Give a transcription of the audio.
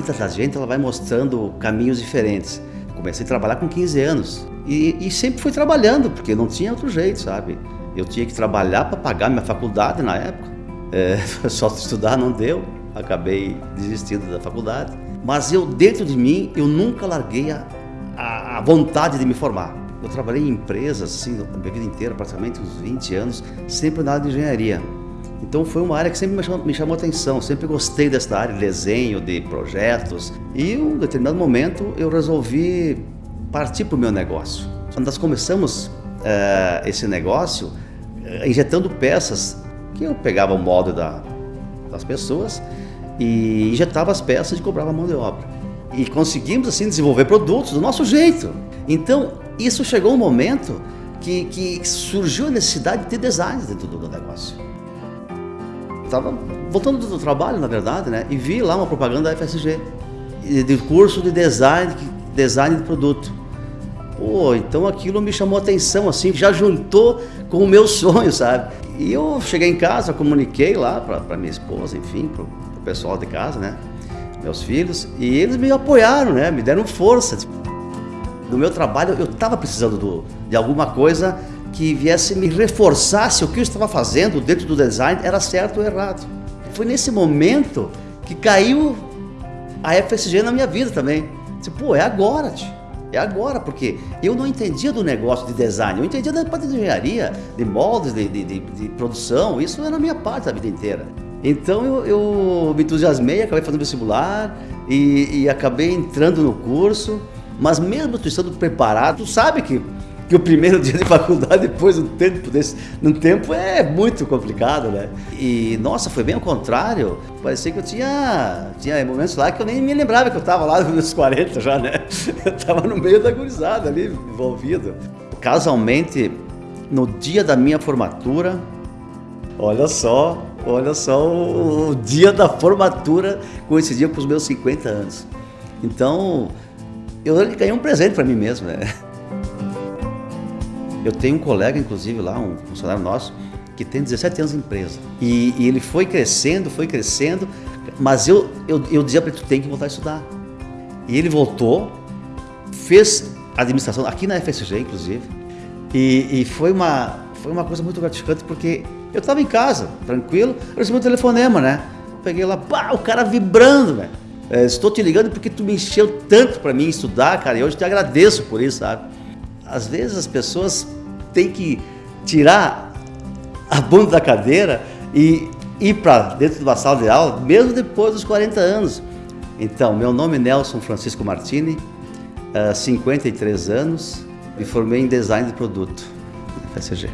vida da gente ela vai mostrando caminhos diferentes. Comecei a trabalhar com 15 anos e, e sempre fui trabalhando, porque não tinha outro jeito, sabe? Eu tinha que trabalhar para pagar minha faculdade na época. É, só estudar não deu, acabei desistindo da faculdade. Mas eu, dentro de mim, eu nunca larguei a, a, a vontade de me formar. Eu trabalhei em empresas, assim, a minha vida inteira, praticamente uns 20 anos, sempre na área de engenharia. Então foi uma área que sempre me chamou, me chamou atenção, sempre gostei dessa área de desenho, de projetos. E em um determinado momento eu resolvi partir para o meu negócio. Quando nós começamos uh, esse negócio, uh, injetando peças, que eu pegava o molde da, das pessoas e injetava as peças e cobrava mão de obra. E conseguimos assim desenvolver produtos do nosso jeito. Então isso chegou um momento que, que surgiu a necessidade de ter design dentro do negócio. Estava voltando do trabalho, na verdade, né? E vi lá uma propaganda da FSG, de curso de design, design de produto. Pô, então aquilo me chamou atenção, assim, já juntou com o meu sonho, sabe? E eu cheguei em casa, comuniquei lá para minha esposa, enfim, para o pessoal de casa, né? Meus filhos, e eles me apoiaram, né? Me deram força. No meu trabalho, eu estava precisando do, de alguma coisa que viesse me reforçar se o que eu estava fazendo dentro do design era certo ou errado. Foi nesse momento que caiu a FSG na minha vida também. Disse, pô, é agora. É agora, porque eu não entendia do negócio de design, eu entendia da parte de engenharia, de moldes, de, de, de, de produção, isso era a minha parte da vida inteira. Então eu, eu me entusiasmei, acabei fazendo vestibular e, e acabei entrando no curso, mas mesmo tu estando preparado, tu sabe que que o primeiro dia de faculdade, depois um tempo desse, num tempo é muito complicado, né? E nossa, foi bem ao contrário. Parecia que eu tinha, tinha momentos lá que eu nem me lembrava que eu estava lá nos meus 40 já, né? Eu estava no meio da gurizada ali, envolvido. Casualmente, no dia da minha formatura, olha só, olha só o, o dia da formatura coincidia com os meus 50 anos. Então, eu ganhei um presente para mim mesmo, né? Eu tenho um colega, inclusive, lá, um funcionário nosso, que tem 17 anos de empresa. E, e ele foi crescendo, foi crescendo, mas eu, eu, eu dizia para ele, tu tem que voltar a estudar. E ele voltou, fez administração, aqui na FSG, inclusive, e, e foi, uma, foi uma coisa muito gratificante, porque eu estava em casa, tranquilo, eu recebi um telefonema, né? Peguei lá, pá, o cara vibrando, velho. É, estou te ligando porque tu me encheu tanto para mim estudar, cara, e hoje te agradeço por isso, sabe? Às vezes as pessoas tem que tirar a bunda da cadeira e ir para dentro de uma sala de aula, mesmo depois dos 40 anos. Então, meu nome é Nelson Francisco Martini, 53 eh, anos, me formei em design de produto, FSG.